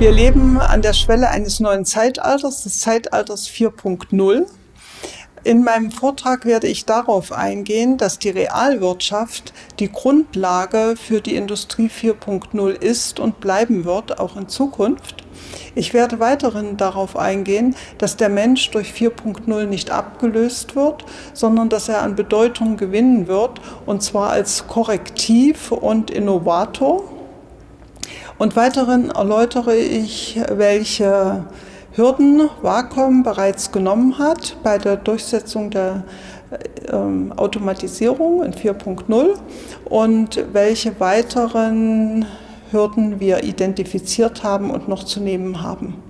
Wir leben an der Schwelle eines neuen Zeitalters, des Zeitalters 4.0. In meinem Vortrag werde ich darauf eingehen, dass die Realwirtschaft die Grundlage für die Industrie 4.0 ist und bleiben wird, auch in Zukunft. Ich werde weiterhin darauf eingehen, dass der Mensch durch 4.0 nicht abgelöst wird, sondern dass er an Bedeutung gewinnen wird, und zwar als Korrektiv und Innovator. Und weiterhin erläutere ich, welche Hürden Wacom bereits genommen hat bei der Durchsetzung der ähm, Automatisierung in 4.0 und welche weiteren Hürden wir identifiziert haben und noch zu nehmen haben.